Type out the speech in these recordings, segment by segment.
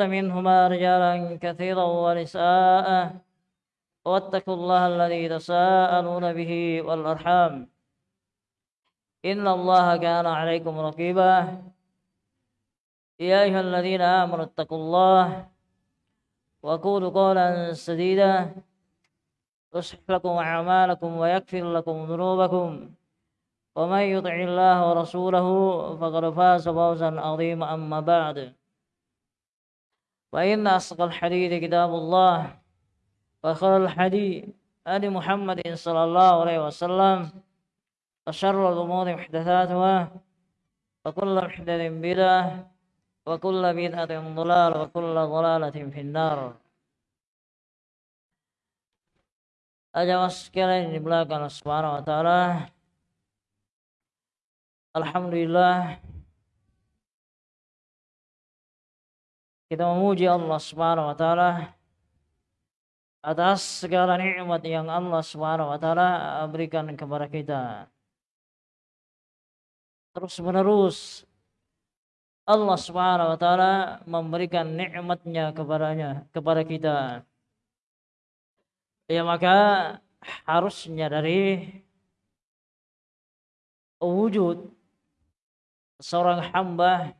منهما رجالا كثيرا ونساء واتقوا الله الذي تساءلون به والأرحام إن الله كان عليكم رقيبا يا أيها الذين آمنوا اتقوا الله وقولوا قولا سديدا يصلح لكم أعمالكم ويغفر لكم ذنوبكم ومن يطع الله ورسوله فقد فاز فوزا عظيما أما بعد فإن أصدق الحديث كتاب الله وخير الحديث آل محمد صلى الله عليه وسلم وشر الأمور محدثاتها وكل محدث بدعة وكل بدعة ضلال وكل ضلالة في النار Ajawas sekalian di belakang Subhanahu wa taala. Alhamdulillah kita memuji Allah Subhanahu wa taala atas segala nikmat yang Allah Subhanahu wa taala berikan kepada kita. Terus menerus Allah Subhanahu wa taala memberikan nikmatnya kepadanya kepada kita. Ya maka harusnya dari wujud seorang hamba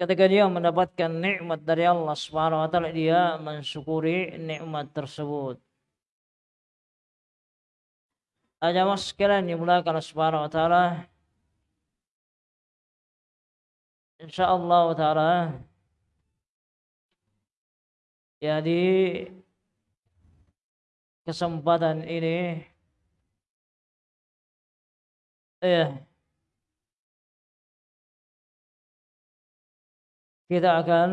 ketika dia mendapatkan nikmat dari Allah Subhanahu wa taala dia mensyukuri nikmat tersebut. Ajamah sekalian dimulakan subhanahu wa ta'ala InsyaAllah ta'ala Ya kesempatan ini ya kita akan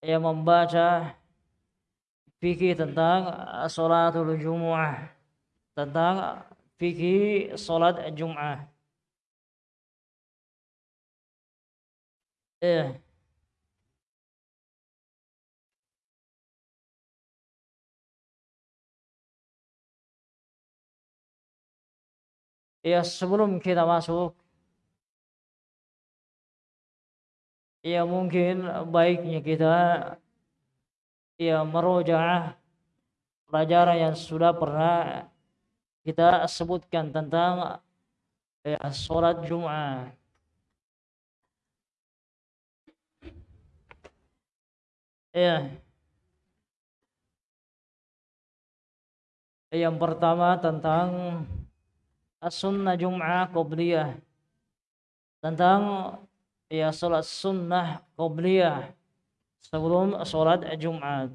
ya membaca fikih tentang salatul jumu'ah tentang fikih salat Jumat. Eh. Ya sebelum kita masuk Ya mungkin baiknya kita Ya merojaah pelajaran yang sudah pernah kita sebutkan tentang ya, sholat Jum'ah. Ya. Yang pertama tentang sunnah Jum'ah Qobliyah. Tentang ya sholat sunnah Qobliyah sebelum sholat Jum'at.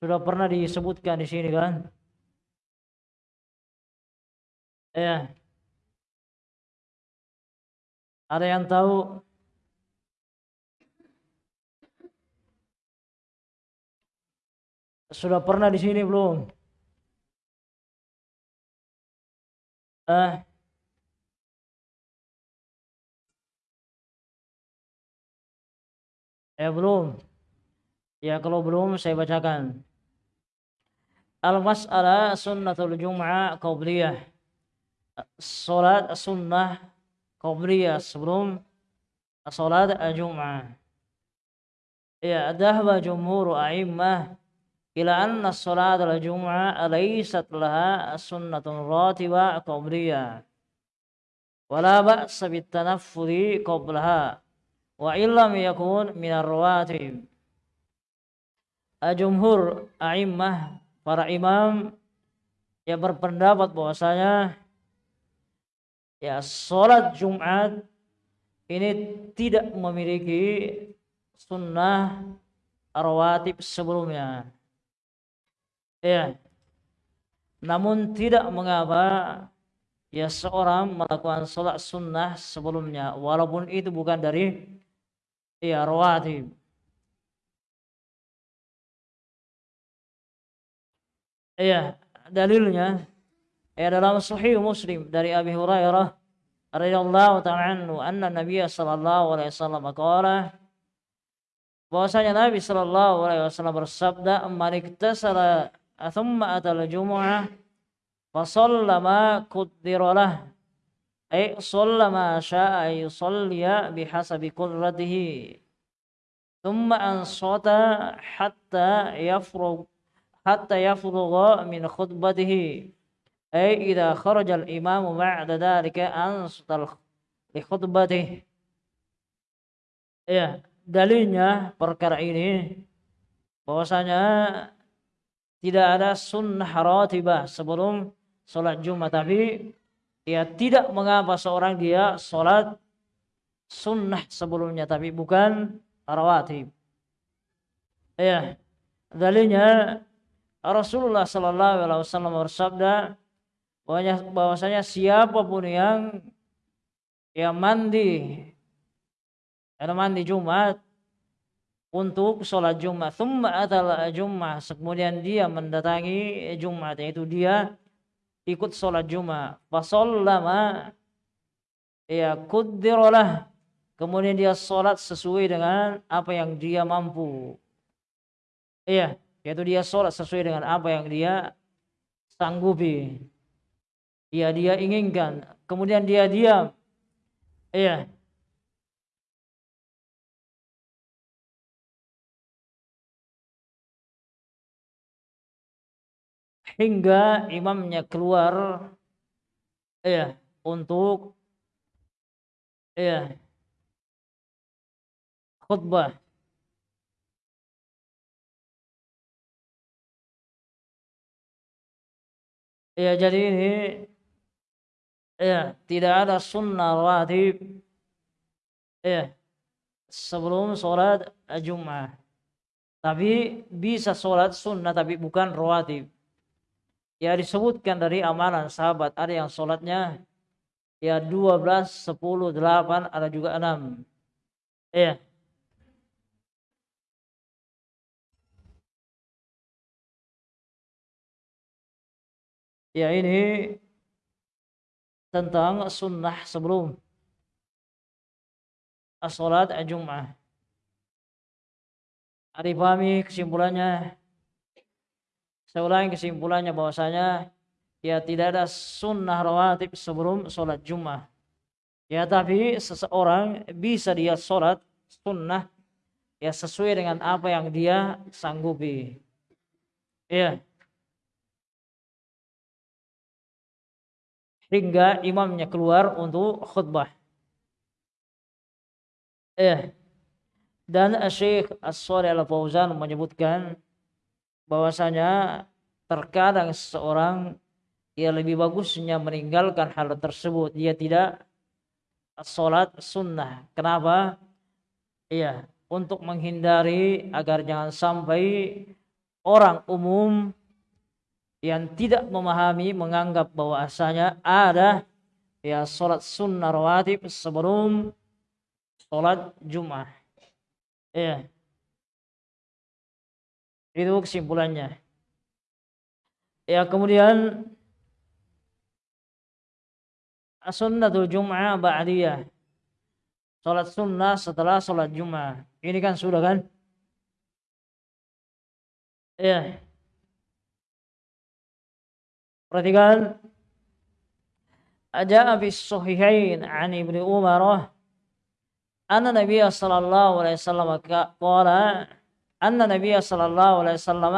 Sudah pernah disebutkan di sini kan? Ya. Ada yang tahu? Sudah pernah di sini belum? Eh. Eh belum. Ya kalau belum saya bacakan. Al-mas'alah sunnatul jum'ah qabliyah salat sunnah qabliyah sebelum salat Jumat. Ya, dhahaba jumhur a'immah ila anna salat al-jum'ah laysat laha sunnatun ratiba qabliyah. Wala ba'sa bitanaffuli qablaha wa illam yakun min ar-rawatib. Jumhur a'immah para imam yang berpendapat bahwasanya ya sholat Jumat ini tidak memiliki sunnah rawatib sebelumnya. Ya. Namun tidak mengapa ya seorang melakukan sholat sunnah sebelumnya walaupun itu bukan dari ya rawatib. Ya, dalilnya ya dalam sahih Muslim dari Abi Hurairah radhiyallahu ta'ala anhu anna Nabi sallallahu alaihi wasallam qala bahwasanya Nabi sallallahu alaihi wasallam bersabda man iktasala thumma atal jumu'ah fa lah ay shalla ma syaa yusalliya bihasabi qurratihi. Thumma ansata hatta yafrug hatta yafrugha min khutbatihi. Ay idza kharaja al-imam ba'da dhalika ansata li khutbatihi. Ya dalilnya perkara ini bahwasanya tidak ada sunnah ratibah sebelum sholat Jumat. Tapi ya tidak mengapa seorang dia sholat sunnah sebelumnya tapi bukan rawatib ya dalilnya Rasulullah Sallallahu Alaihi Wasallam bersabda bahwasanya siapa pun yang yang mandi yang mandi Jumat untuk sholat Jumat thumma Jumat kemudian dia mendatangi Jumat yaitu dia ikut sholat Jumat. Fasallama ya kuddirolah kemudian dia sholat sesuai dengan apa yang dia mampu. Iya yaitu dia sholat sesuai dengan apa yang dia sanggupi. Ya dia inginkan. Kemudian dia diam. Iya hingga imamnya keluar ya untuk ya khutbah. Ya jadi ini ya tidak ada sunnah wajib ya sebelum sholat Jumat. Tapi bisa sholat sunnah tapi bukan rawatib ya disebutkan dari amalan sahabat. Ada yang sholatnya ya 12, 10, 8 ada juga 6 ya ya ini tentang sunnah sebelum sholat Jum'ah. Ada kesimpulannya saya ulangi kesimpulannya bahwasanya ya tidak ada sunnah rawatib sebelum sholat Jumat. Ya tapi seseorang bisa dia sholat sunnah ya sesuai dengan apa yang dia sanggupi. Ya. Hingga imamnya keluar untuk khutbah. Ya. Dan Syekh As-Salih Al-Fauzan menyebutkan bahwasanya terkadang seseorang ia lebih bagusnya meninggalkan hal tersebut dia tidak sholat sunnah kenapa iya untuk menghindari agar jangan sampai orang umum yang tidak memahami menganggap bahwa asalnya ada ya sholat sunnah rawatib sebelum sholat Jumat. Ya. Itu kesimpulannya. Ya kemudian sunnatul jum'ah ba'diyah. Salat sunnah setelah salat Jum'ah. Ini kan sudah kan? Ya. Perhatikan Aja fi sahihain an Ibnu Umar anna Nabi sallallahu alaihi wasallam qala anna Nabi sallallahu alaihi wasallam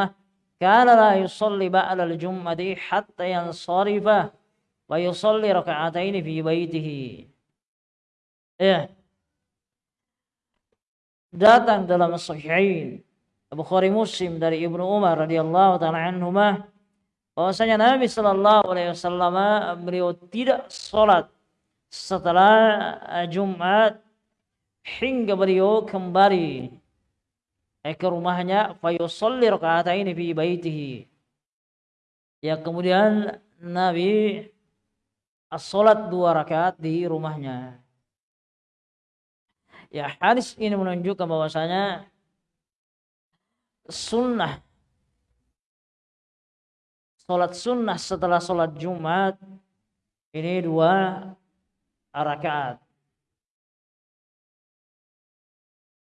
kana la yusalli ba'da al-jum'ati hatta yansarifa wa yusalli raka'ataini fi baitihi. Ya. Datang dalam sahihain Bukhari Muslim dari Ibnu Umar radhiyallahu taala anhuma bahwasanya Nabi sallallahu alaihi wasallam beliau tidak salat setelah Jumat hingga beliau kembali eh, ke rumahnya fayusalli raka'ataini fi baitihi. Ya kemudian Nabi as-salat dua rakaat di rumahnya. Ya hadis ini menunjukkan bahwasanya sunnah salat sunnah setelah salat Jumat ini dua rakaat.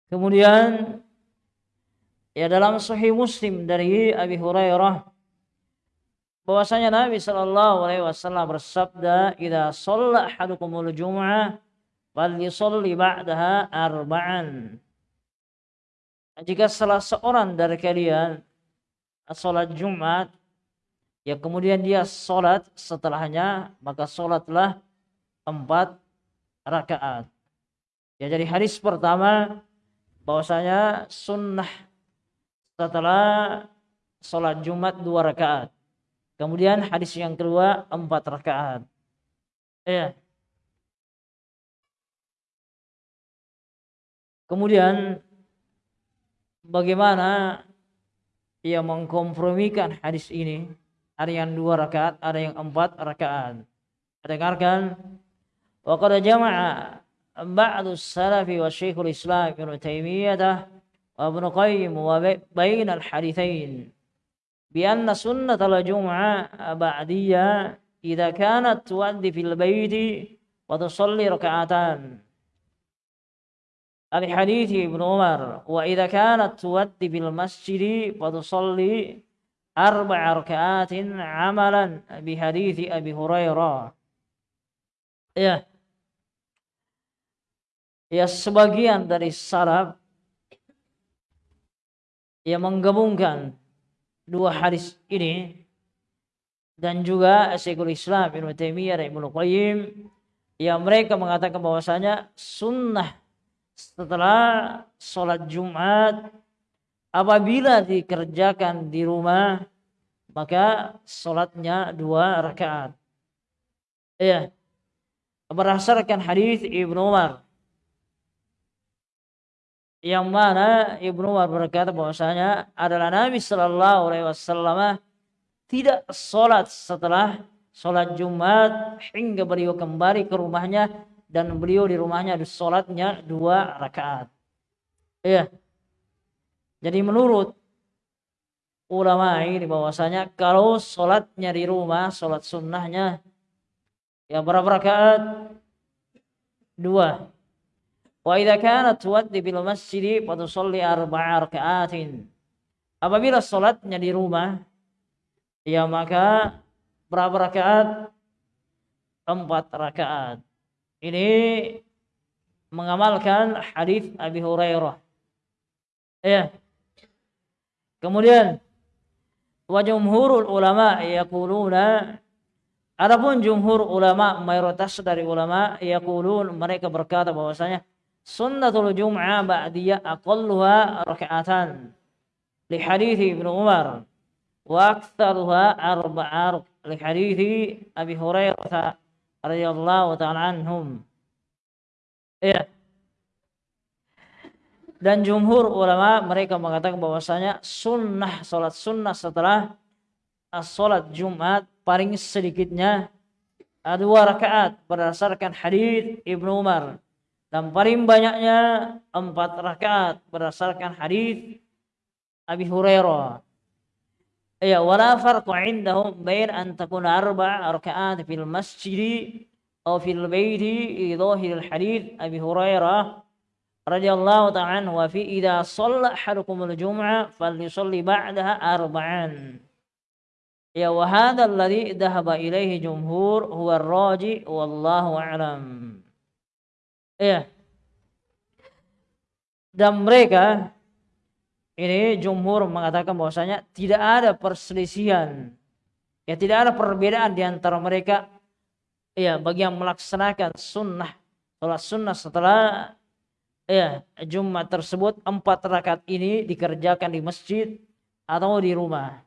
Kemudian Ya dalam Sahih Muslim dari Abi Hurairah bahwasanya Nabi Shallallahu alaihi wasallam bersabda, "Idza shalla ahadukumul jum'ah falyusalli ba'daha arba'an." Jika salah seorang dari kalian salat Jumat ya kemudian dia salat setelahnya maka salatlah empat rakaat. Ya jadi hadis pertama bahwasanya sunnah setelah sholat Jumat dua rakaat. Kemudian hadis yang kedua empat rakaat. Ya. Kemudian bagaimana ia mengkompromikan hadis ini? Ada yang dua rakaat, ada yang empat rakaat. Dengarkan. Wa qad jama'a ba'du salafi wa Syekhul Islam Ibnu Taimiyah Qayyim wa bain al-haditsain بأن سنة الجمعة بعدية إذا كانت تؤدي في البيت وتصلي ركعتان. الحديث ابن عمر وإذا كانت تؤدي في المسجد فتصلي أربع ركعات عملا بحديث أبي هريرة. ya ya sebagian dari salaf yang menggabungkan dua hadis ini dan juga Syekhul Islam Ibnu Taimiyah dan Ibnu Qayyim yang mereka mengatakan bahwasanya sunnah setelah sholat Jumat apabila dikerjakan di rumah maka sholatnya dua rakaat. Ya, berdasarkan hadis Ibnu Umar yang mana Ibnu Umar berkata bahwasanya adalah Nabi Shallallahu Alaihi Wasallam tidak sholat setelah sholat Jumat hingga beliau kembali ke rumahnya dan beliau di rumahnya sholatnya dua rakaat. Iya. Jadi menurut ulama ini bahwasanya kalau sholatnya di rumah, sholat sunnahnya ya berapa rakaat? Dua. Wa idza kanat tuwaddi bil masjid fa tusalli arba'a raka'atin. Apabila salatnya di rumah ya maka berapa rakaat? Empat rakaat. Ini mengamalkan hadis Abi Hurairah. Ya. Kemudian wa jumhurul ulama yaquluna Adapun jumhur ulama mayoritas dari ulama yaqulun mereka berkata bahwasanya sunnatul jum'ah ba'diyah aqalluha raka'atan li hadithi Ibnu Umar. Wa aktsaruha arba'a li hadithi Abi Hurairah radhiyallahu ta'ala anhum. Ya dan jumhur ulama mereka mengatakan bahwasanya sunnah salat sunnah setelah salat Jumat paling sedikitnya dua rakaat berdasarkan hadis Ibnu Umar dan paling banyaknya empat rakaat berdasarkan hadis Abi Hurairah. Ya, wala farqu indahum bain an takuna arba' rakaat fil masjid atau fil baiti idhahir al hadis Abi Hurairah radhiyallahu ta'ala wa fi idza shalla ahadukum al jum'ah falyusalli ba'daha arba'an. Ya wa hadha alladhi dhahaba ilayhi jumhur huwa ar-raji wallahu a'lam. Iya. Dan mereka ini jumhur mengatakan bahwasanya tidak ada perselisihan. Ya tidak ada perbedaan di antara mereka ya bagi yang melaksanakan sunnah sholat sunnah setelah ya Jumat tersebut empat rakaat ini dikerjakan di masjid atau di rumah.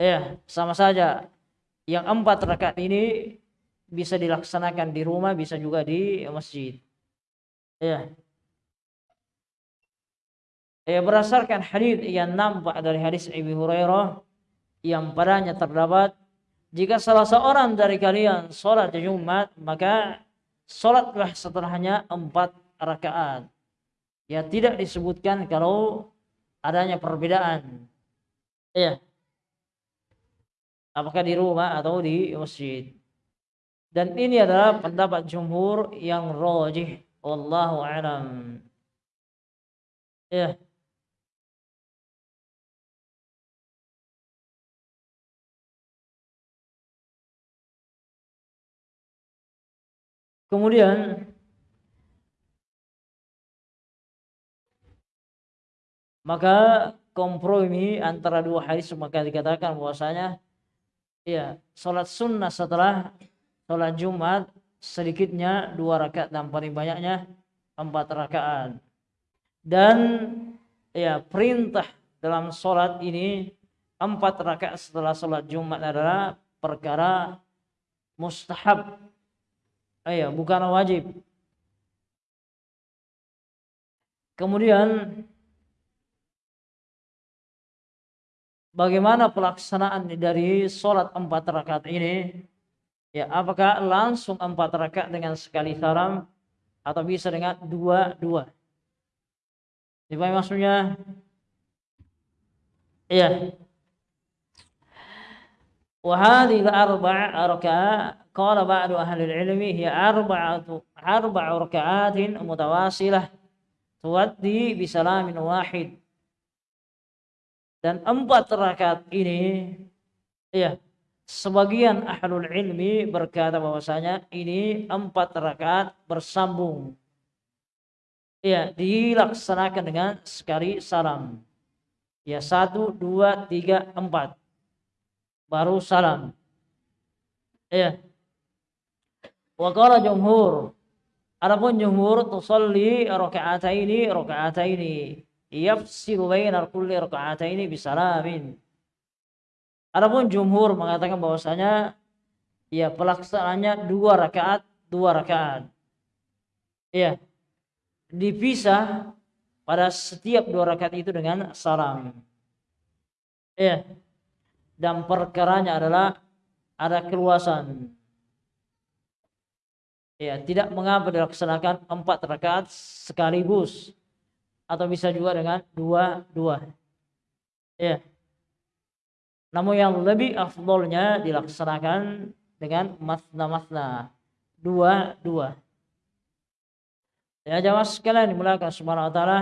Ya, sama saja. Yang empat rakaat ini bisa dilaksanakan di rumah, bisa juga di masjid. Ya. Ya berdasarkan hadis yang nampak dari hadis Abu Hurairah yang padanya terdapat jika salah seorang dari kalian sholat Jumat maka sholatlah setelahnya empat rakaat. Ya tidak disebutkan kalau adanya perbedaan. Ya. Apakah di rumah atau di masjid. Dan ini adalah pendapat jumhur yang rajih. Wallahu alam. Ya. Kemudian maka kompromi antara dua hadis maka dikatakan bahwasanya ya salat sunnah setelah sholat Jumat sedikitnya dua rakaat dan paling banyaknya empat rakaat. Dan ya perintah dalam sholat ini empat rakaat setelah sholat Jumat adalah perkara mustahab. Ya bukan wajib. Kemudian bagaimana pelaksanaan dari sholat empat rakaat ini? Ya, apakah langsung empat rakaat dengan sekali salam atau bisa dengan dua-dua? Dipahami maksudnya? Iya. Wa arba' rakaat qala bagi ahli al-'ilmi arba' arba'atu mutawasilah tuwaddi bi salamin wahid. Dan empat rakaat ini iya sebagian ahlul ilmi berkata bahwasanya ini empat rakaat bersambung. Ya dilaksanakan dengan sekali salam. Ya satu dua tiga empat. Baru salam. Ya Wakala jumhur. Adapun jumhur tusalli rakaataini rakaataini. Yafsilu bainal kulli raka'ataini bisalamin. Adapun jumhur mengatakan bahwasanya ya pelaksanaannya dua rakaat, dua rakaat. Ya. Dipisah pada setiap dua rakaat itu dengan salam. Ya. Dan perkaranya adalah ada keluasan. Ya, tidak mengapa dilaksanakan empat rakaat sekaligus atau bisa juga dengan dua dua ya namun yang lebih afdolnya dilaksanakan dengan masna dua dua ya jamaah sekalian dimulakan subhanahu wa ta'ala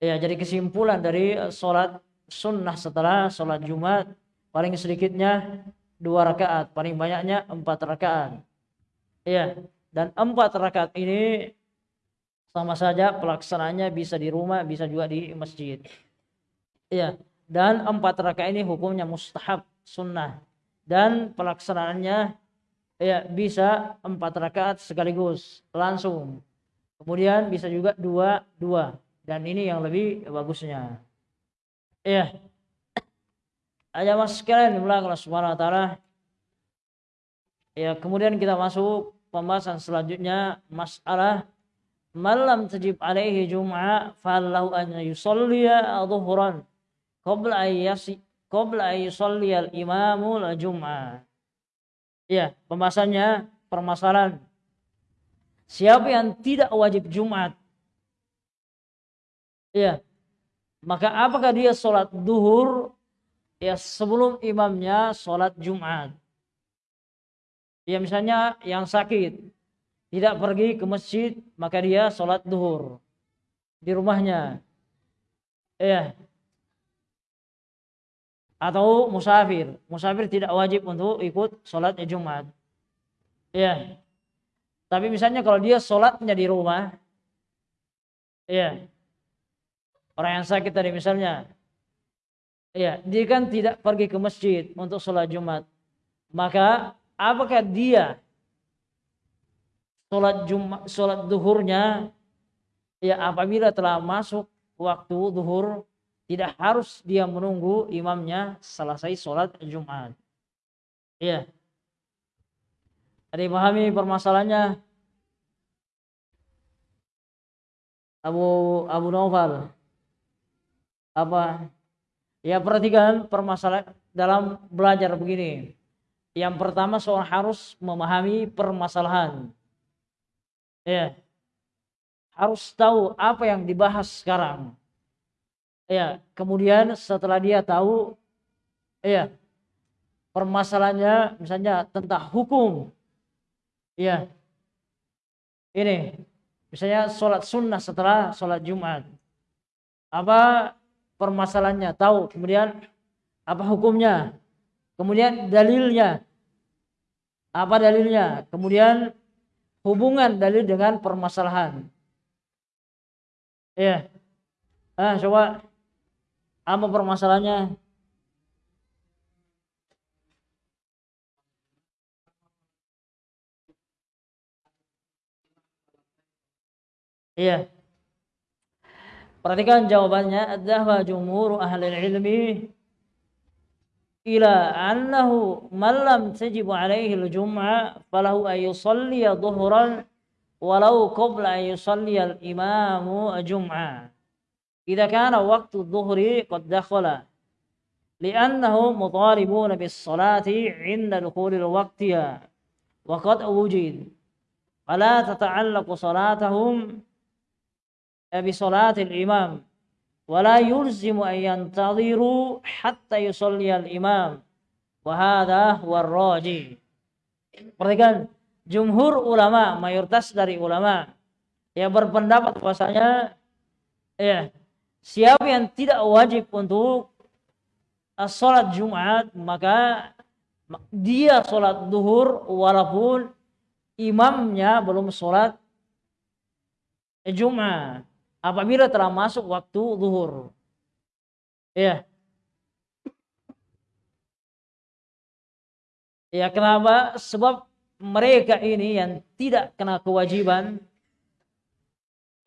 ya jadi kesimpulan dari sholat sunnah setelah sholat jumat paling sedikitnya dua rakaat paling banyaknya empat rakaat ya dan empat rakaat ini sama saja pelaksanaannya bisa di rumah, bisa juga di masjid. Iya. Dan empat rakaat ini hukumnya mustahab, sunnah. Dan pelaksanaannya ya bisa empat rakaat sekaligus langsung. Kemudian bisa juga dua dua. Dan ini yang lebih bagusnya. Iya. Aja mas sekalian dimulai Allah Subhanahu Wa. Ya kemudian kita masuk pembahasan selanjutnya masalah malam tajib alaihi jum'a falahu an yusalliya dhuhran qabla ayyasi qabla ayyusalli al imamu la jum'a. Ya pembahasannya permasalahan. Siapa yang tidak wajib Jumat? Ya maka apakah dia sholat duhur? Ya sebelum imamnya sholat Jumat. Ya misalnya yang sakit tidak pergi ke masjid maka dia sholat duhur di rumahnya. Ya atau musafir. Musafir tidak wajib untuk ikut sholat Jumat. Ya tapi misalnya kalau dia sholatnya di rumah ya orang yang sakit tadi misalnya ya dia kan tidak pergi ke masjid untuk sholat Jumat. Maka apakah dia sholat Jumat, sholat duhurnya? Ya apabila telah masuk waktu duhur tidak harus dia menunggu imamnya selesai sholat Jumat. Ya. Ada pahami permasalahannya? Abu Abu Naufal. Apa? Ya perhatikan permasalahan dalam belajar begini. Yang pertama seorang harus memahami permasalahan ya harus tahu apa yang dibahas sekarang ya kemudian setelah dia tahu ya permasalahannya misalnya tentang hukum. Ya ini misalnya sholat sunnah setelah sholat jumat. Apa permasalahannya? Tahu. Kemudian apa hukumnya? Kemudian dalilnya. Apa dalilnya? Kemudian hubungan dalil dengan permasalahan. Ya. Ah, coba apa permasalahannya? Iya. Perhatikan jawabannya. Adzahwa jumhur ahli ilmi ila annahu man lam tajibu alaihi al-jum'ah falahu an yusalli dhuhran walau qabla an yusalli al-imamu jum'ah. إذا كان وقت الظهر قد دخل لأنهم مطالبون بالصلاة عند دخول وقتها وقد وجد فلا تتعلق صلاتهم بصلاة الإمام ولا يلزم أن ينتظروا حتى يصلي الإمام وهذا هو الراجي perhatikan jumhur ulama mayoritas dari ulama yang berpendapat bahwasanya ya siapa yang tidak wajib untuk sholat Jumat maka dia sholat duhur walaupun imamnya belum sholat Jumat apabila telah masuk waktu zuhur. Ya. Ya kenapa? Sebab mereka ini yang tidak kena kewajiban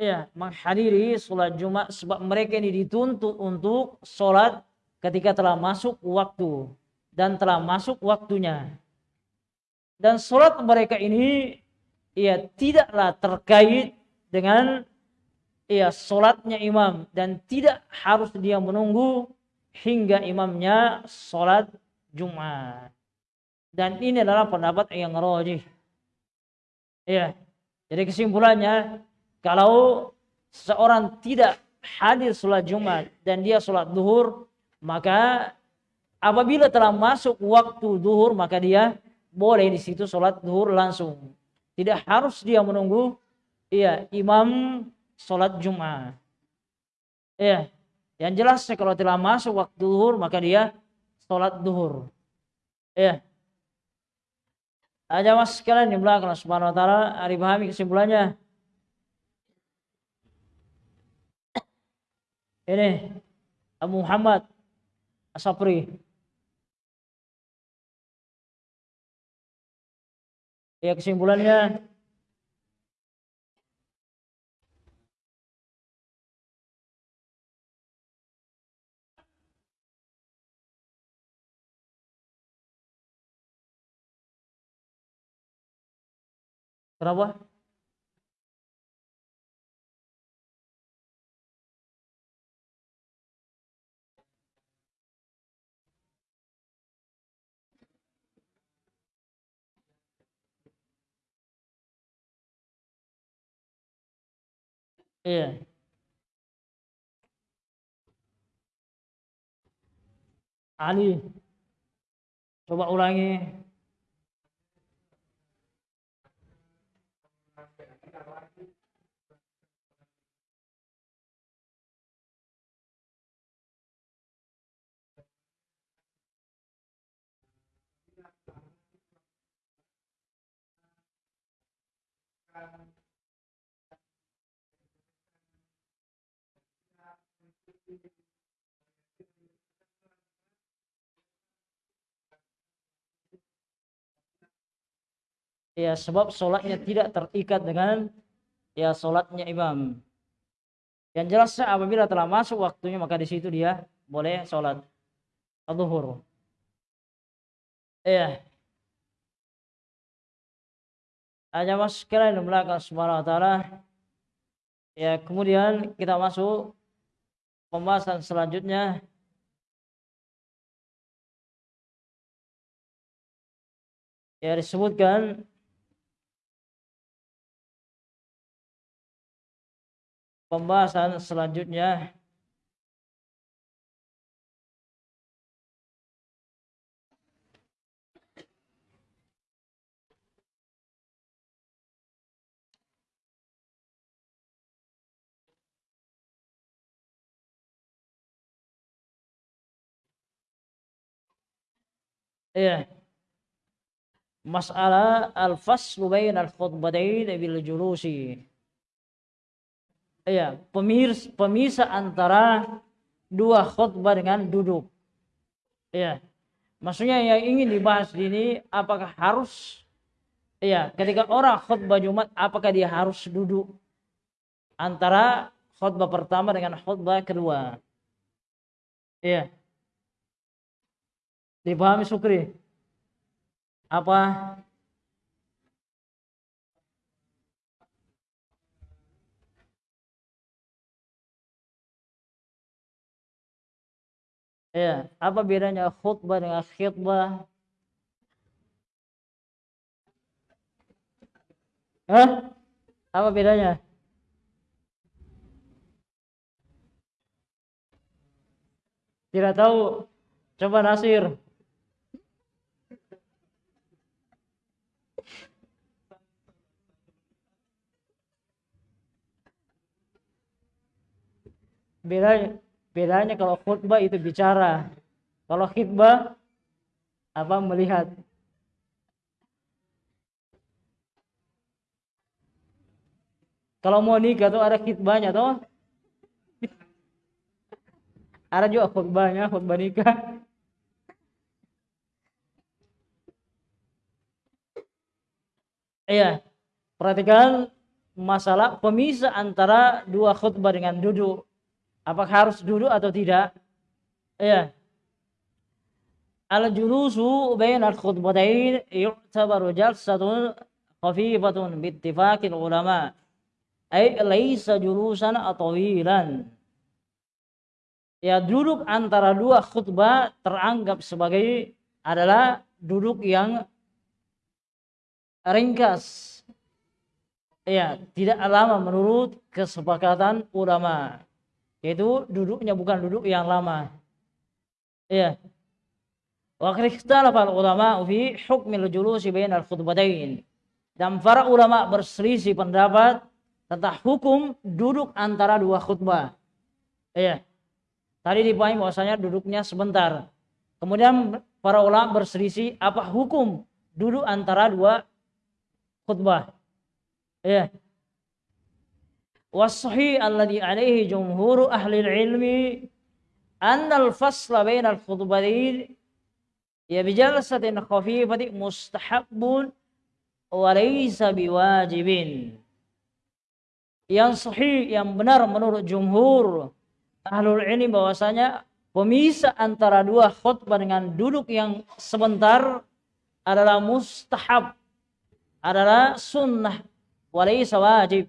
ya menghadiri sholat Jumat sebab mereka ini dituntut untuk sholat ketika telah masuk waktu dan telah masuk waktunya. Dan sholat mereka ini ya tidaklah terkait dengan ya solatnya imam dan tidak harus dia menunggu hingga imamnya solat Jumat. Dan ini adalah pendapat yang rojih. Ya. Jadi kesimpulannya kalau seorang tidak hadir sholat Jumat dan dia sholat duhur maka apabila telah masuk waktu duhur maka dia boleh di situ sholat duhur langsung. Tidak harus dia menunggu iya imam sholat Jum'ah. Ya, yang jelas kalau telah masuk waktu duhur maka dia sholat duhur. Ya. Aja mas sekalian di belakang subhanahu wa ta'ala hari pahami kesimpulannya. Ini Abu Muhammad Asapri. Ya kesimpulannya Kenapa? Iya. Ali. Coba ulangi. Ya sebab sholatnya tidak terikat dengan ya sholatnya imam. Yang jelas apabila telah masuk waktunya maka di situ dia boleh sholat zuhur. Ya. Hanya mas sekalian belakang subhanahu wa. Ya kemudian kita masuk pembahasan selanjutnya. Ya disebutkan pembahasan selanjutnya Iya. masalah al-faslu al khutbatain bil julusi. Iya, pemirs, pemisah antara dua khutbah dengan duduk. Iya. Maksudnya yang ingin dibahas di ini apakah harus iya, ketika orang khutbah Jumat apakah dia harus duduk antara khutbah pertama dengan khutbah kedua? Iya. Dipahami Sukri? Apa? Ya, apa bedanya khutbah dengan khutbah? Hah? Apa bedanya? Tidak tahu. Coba Nasir. Bedanya bedanya kalau khutbah itu bicara. Kalau khutbah apa melihat. Kalau mau nikah tuh ada khutbahnya tuh. Ada juga khutbahnya, khutbah nikah. Iya, perhatikan masalah pemisah antara dua khutbah dengan duduk. Apakah harus duduk atau tidak? Ya. Al-julusu bain al-khutbatain yu'tabaru jalsatun khafifatun bittifaqil ulama. Ay laisa julusan atawilan. Ya duduk antara dua khutbah teranggap sebagai adalah duduk yang ringkas. Ya, tidak lama menurut kesepakatan ulama. Yaitu duduknya bukan duduk yang lama. Ya. Wa ikhtalafa ulama fi hukmil julusi bainal khutbatain. Dan para ulama berselisih pendapat tentang hukum duduk antara dua khutbah. Ya. Tadi dipahami bahwasanya duduknya sebentar. Kemudian para ulama berselisih apa hukum duduk antara dua khutbah. Ya wasahi alladhi alaihi jumhuru ahli ilmi anna al-fasla bainal khutbatain ya bijalasatin khafifati mustahabun wa laysa biwajibin yang sahih yang benar menurut jumhur ahli ilmi bahwasanya pemisah antara dua khutbah dengan duduk yang sebentar adalah mustahab adalah sunnah walaysa wajib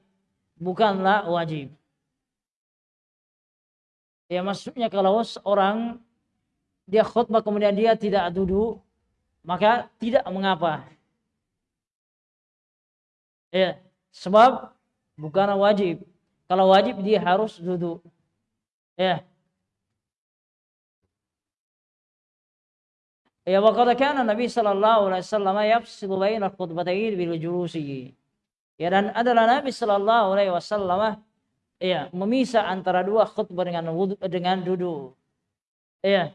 bukanlah wajib. Ya maksudnya kalau seorang dia khutbah kemudian dia tidak duduk, maka tidak mengapa. Ya, sebab bukan wajib. Kalau wajib dia harus duduk. Ya. Ya wa Nabi sallallahu alaihi wasallam yafsilu baina khutbatayn bil julusi. Ya dan adalah Nabi Shallallahu Alaihi Wasallam ya memisah antara dua khutbah dengan wudu, dengan duduk. Ya.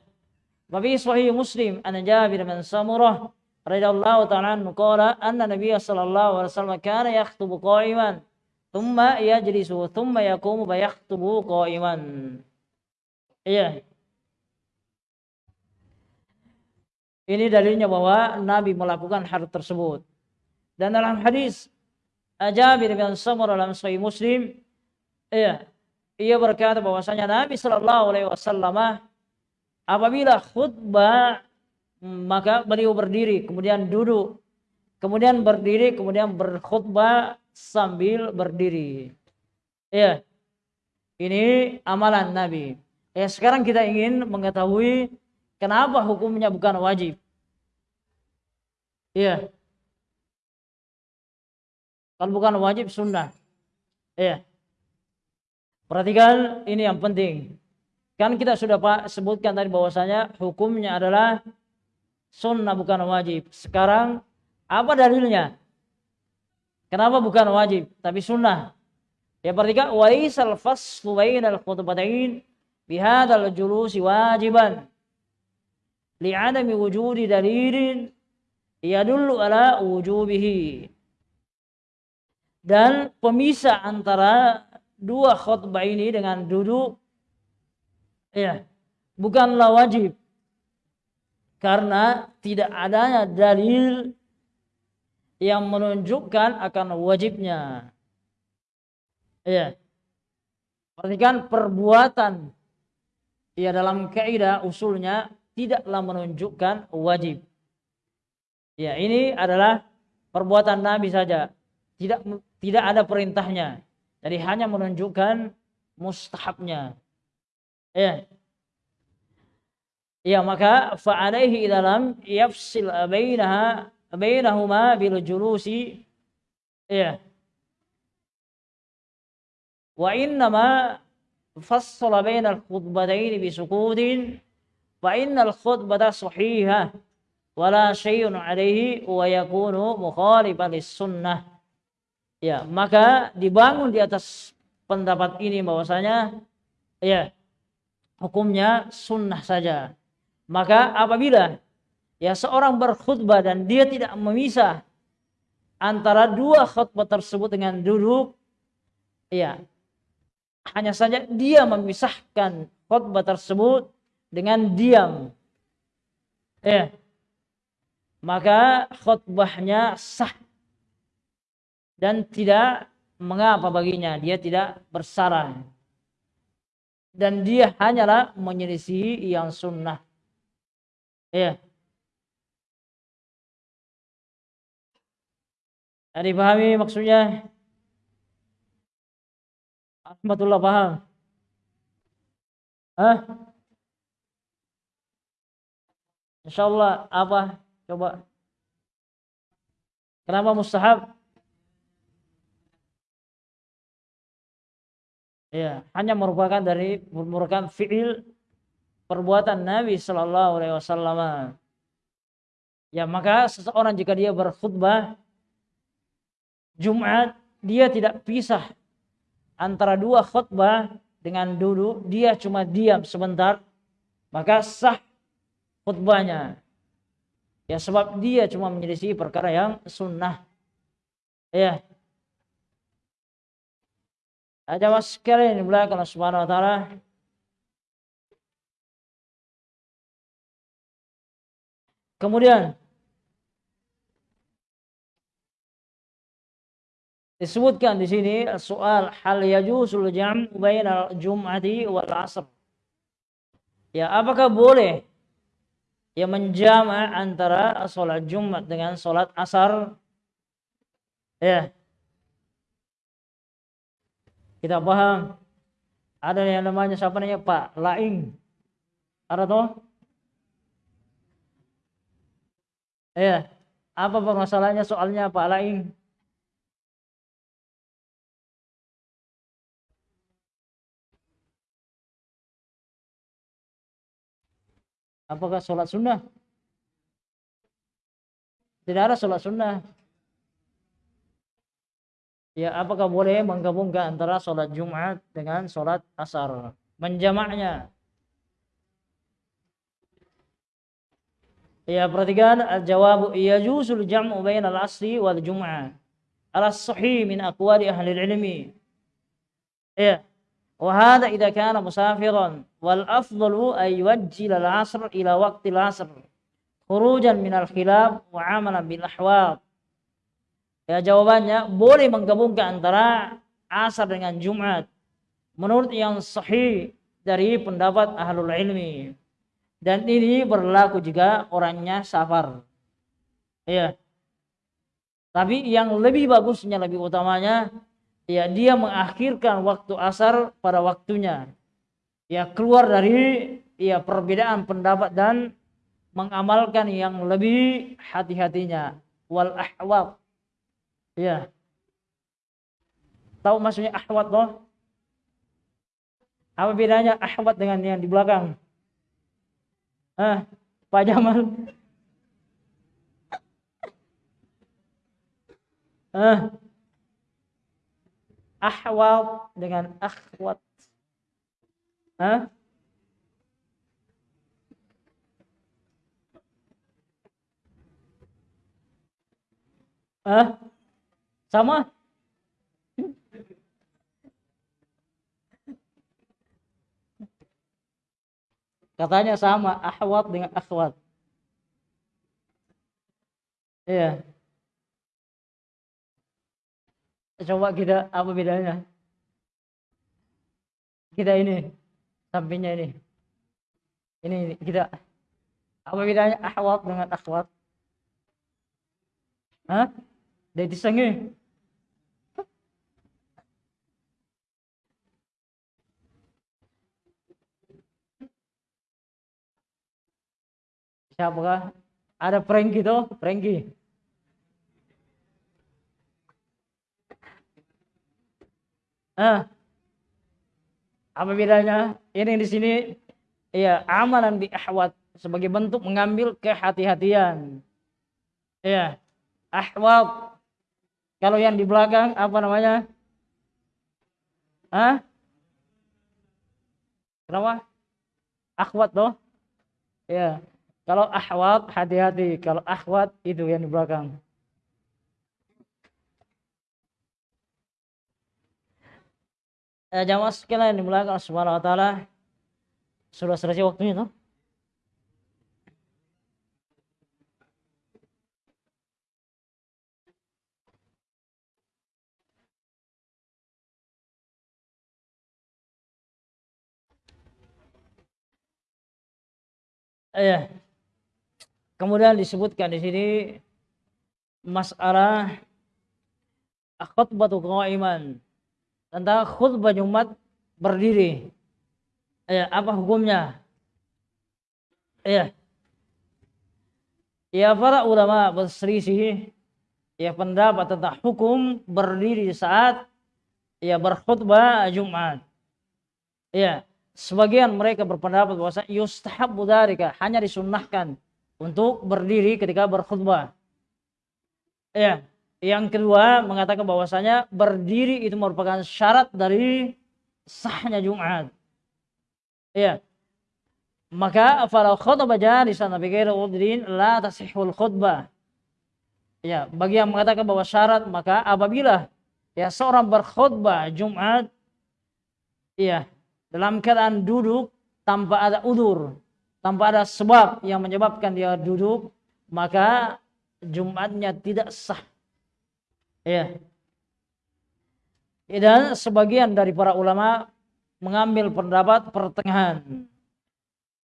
Babi Sahih Muslim an Jabir bin Samurah radhiyallahu ta'ala anhu qala anna Nabi sallallahu alaihi wasallam kana yakhutubu qa'iman thumma yajlisu thumma yaqumu fa yakhutubu qa'iman. Iya. Ini dalilnya bahwa Nabi melakukan hal tersebut. Dan dalam hadis Jabir bin Samurah dalam Sahih Muslim, iya, ia berkata bahwasanya Nabi Shallallahu Alaihi Wasallam apabila khutbah maka beliau berdiri, kemudian duduk, kemudian berdiri, kemudian berkhutbah sambil berdiri. Iya, ini amalan Nabi. Ya, sekarang kita ingin mengetahui kenapa hukumnya bukan wajib. Iya. Kalau bukan wajib sunnah. Ya. Perhatikan ini yang penting. Kan kita sudah Pak sebutkan tadi bahwasanya hukumnya adalah sunnah bukan wajib. Sekarang apa dalilnya? Kenapa bukan wajib tapi sunnah? Ya perhatikan waisal faslu bainal khutbatain bihadzal julusi wajiban li'adami wujudi dalilin yadullu ala wujubihi dan pemisah antara dua khutbah ini dengan duduk ya bukanlah wajib. Karena tidak adanya dalil yang menunjukkan akan wajibnya. Ya. Perhatikan perbuatan. Ya dalam kaidah usulnya tidaklah menunjukkan wajib. Ya ini adalah perbuatan Nabi saja. Tidak tidak ada perintahnya. Jadi hanya menunjukkan mustahabnya. Ya. Ya maka fa'alaihi dalam yafsil bainaha bainahuma bil julusi ya. Wa innama fassala bainal khutbatayn bi sukutin fa innal khutbata sahihah wala syai'un alaihi wa yakunu mukhalifan lis sunnah Ya, maka dibangun di atas pendapat ini bahwasanya ya hukumnya sunnah saja. Maka apabila ya seorang berkhutbah dan dia tidak memisah antara dua khutbah tersebut dengan duduk ya hanya saja dia memisahkan khutbah tersebut dengan diam ya maka khutbahnya sah dan tidak mengapa baginya dia tidak bersalah dan dia hanyalah menyelisihi yang sunnah ya Ada dipahami maksudnya? Ahmadullah paham? Hah? Insya Allah apa? Coba. Kenapa mustahab? Ya hanya merupakan dari merupakan fiil perbuatan Nabi Shallallahu Alaihi Wasallam. Ya maka seseorang jika dia berkhutbah Jumat dia tidak pisah antara dua khutbah dengan dulu dia cuma diam sebentar maka sah khutbahnya. Ya sebab dia cuma menyelisih perkara yang sunnah. Ya ada mas sekalian yang belakang Allah Subhanahu wa taala. Kemudian disebutkan di sini soal hal yajusul jam' bainal jum'ati wal asr. Ya, apakah boleh ya menjama antara sholat Jumat dengan sholat asar? Ya, kita paham. Ada yang namanya siapa namanya Pak Laing. Ada toh? Ya. Apa permasalahannya soalnya Pak Laing? Apakah sholat sunnah? Tidak ada sholat sunnah. Ya, apakah boleh menggabungkan antara sholat Jumat dengan sholat asar? Menjamaknya. Ya, perhatikan jawab iya juzul jam'u bainal asri wal jum'ah. Alas sahih min aqwali ahli ilmi. Ya. Wa hadha kana musafiran wal afdalu ay wajjil al-asr ila waktil al-asr khurujan min al-khilaf wa amalan bin ahwad. Ya jawabannya boleh menggabungkan antara asar dengan Jumat. Menurut yang sahih dari pendapat ahlul ilmi. Dan ini berlaku juga orangnya safar. Ya. Tapi yang lebih bagusnya, lebih utamanya, ya dia mengakhirkan waktu asar pada waktunya. Ya keluar dari ya perbedaan pendapat dan mengamalkan yang lebih hati-hatinya. Wal ahwab Iya. Tahu maksudnya ahwat toh? Apa bedanya ahwat dengan yang di belakang? Ah, Pak Jamal. Ah. Ahwat dengan akhwat. Ah? Sama? Katanya sama, ahwat dengan akhwat. Iya. Coba kita apa bedanya? Kita ini sampingnya ini. Ini, kita apa bedanya ahwat dengan akhwat? Hah? Dari sange. Siapakah? Ada prank gitu, Franky. Ah, apa bedanya? Ini di sini ya amalan di ahwat sebagai bentuk mengambil kehati-hatian. Ya, ahwat. Kalau yang di belakang apa namanya? Hah? Kenapa? Akhwat toh? Ya. Kalau ahwat hati-hati, kalau akhwat itu yang di belakang. Eh, jamaah sekalian dimulakan Allah Subhanahu wa taala. Sudah selesai waktunya toh? Eh, kemudian disebutkan di sini masalah khutbah iman tentang khutbah Jumat berdiri. Ya, apa hukumnya? Ya. Ya para ulama berselisih ya pendapat tentang hukum berdiri saat ya berkhutbah Jumat. Ya, sebagian mereka berpendapat bahwa yustahabbu dzalika hanya disunnahkan untuk berdiri ketika berkhutbah. Ya, yang kedua mengatakan bahwasanya berdiri itu merupakan syarat dari sahnya Jumat. Ya. Maka kalau khutbah jalisan bi ghairi udrin la tasihul khutbah. Ya, bagi yang mengatakan bahwa syarat maka apabila ya seorang berkhutbah Jumat ya dalam keadaan duduk tanpa ada udur, tanpa ada sebab yang menyebabkan dia duduk, maka Jumatnya tidak sah. Ya. Dan sebagian dari para ulama mengambil pendapat pertengahan.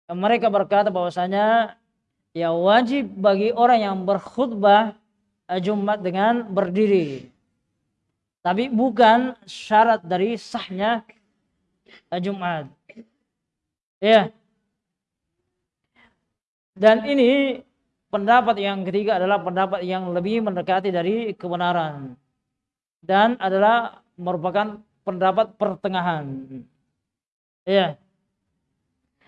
Mereka berkata bahwasanya ya wajib bagi orang yang berkhutbah Jumat dengan berdiri. Tapi bukan syarat dari sahnya Jumat. Ya. Dan ini Pendapat yang ketiga adalah pendapat yang lebih mendekati dari kebenaran dan adalah merupakan pendapat pertengahan. Ya.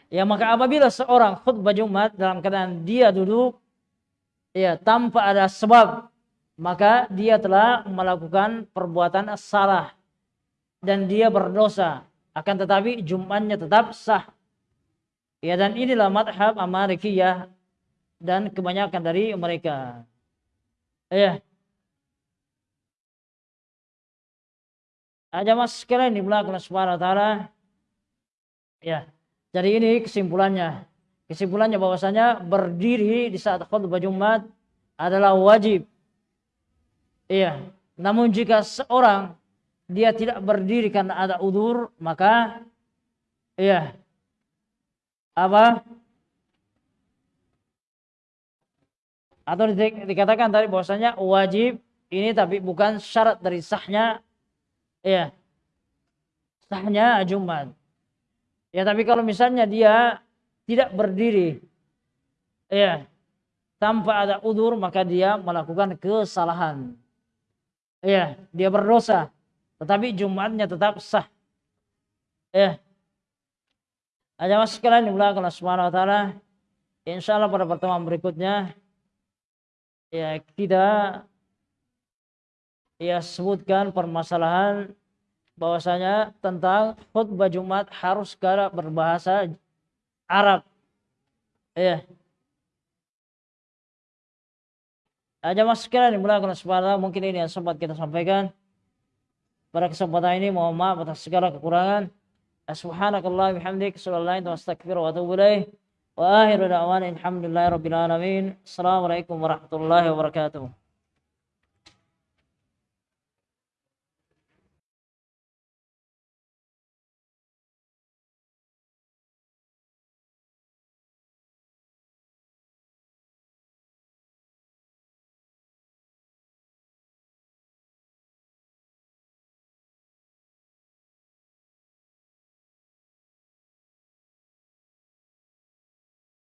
Ya maka apabila seorang khutbah Jumat dalam keadaan dia duduk ya tanpa ada sebab maka dia telah melakukan perbuatan salah dan dia berdosa akan tetapi Jumatnya tetap sah. Ya dan inilah madhab Amalikiyah dan kebanyakan dari mereka. Ya. Aja mas sekalian di belakang Subhanahu taala. Ya. Jadi ini kesimpulannya. Kesimpulannya bahwasanya berdiri di saat khutbah Jumat adalah wajib. Iya. Namun jika seorang dia tidak berdiri karena ada udur, maka iya. Apa? atau dikatakan tadi bahwasanya wajib ini tapi bukan syarat dari sahnya ya sahnya Jumat. Ya tapi kalau misalnya dia tidak berdiri ya tanpa ada udur maka dia melakukan kesalahan. Ya, dia berdosa tetapi Jumatnya tetap sah. Ya. Aja mas sekalian dimulakan Allah Subhanahu wa taala. Insyaallah pada pertemuan berikutnya ya kita ya sebutkan permasalahan bahwasanya tentang khutbah Jumat harus segera berbahasa Arab. Ya. Aja mas sekalian dimulakan subhanahu mungkin ini yang sempat kita sampaikan. Pada kesempatan ini mohon maaf atas segala kekurangan. سبحانك اللهم وبحمدك أشهد الله لا إله أنت أستغفرك وأتوب إليه وآخر دعوانا الحمد لله رب العالمين. السلام عليكم ورحمة الله وبركاته.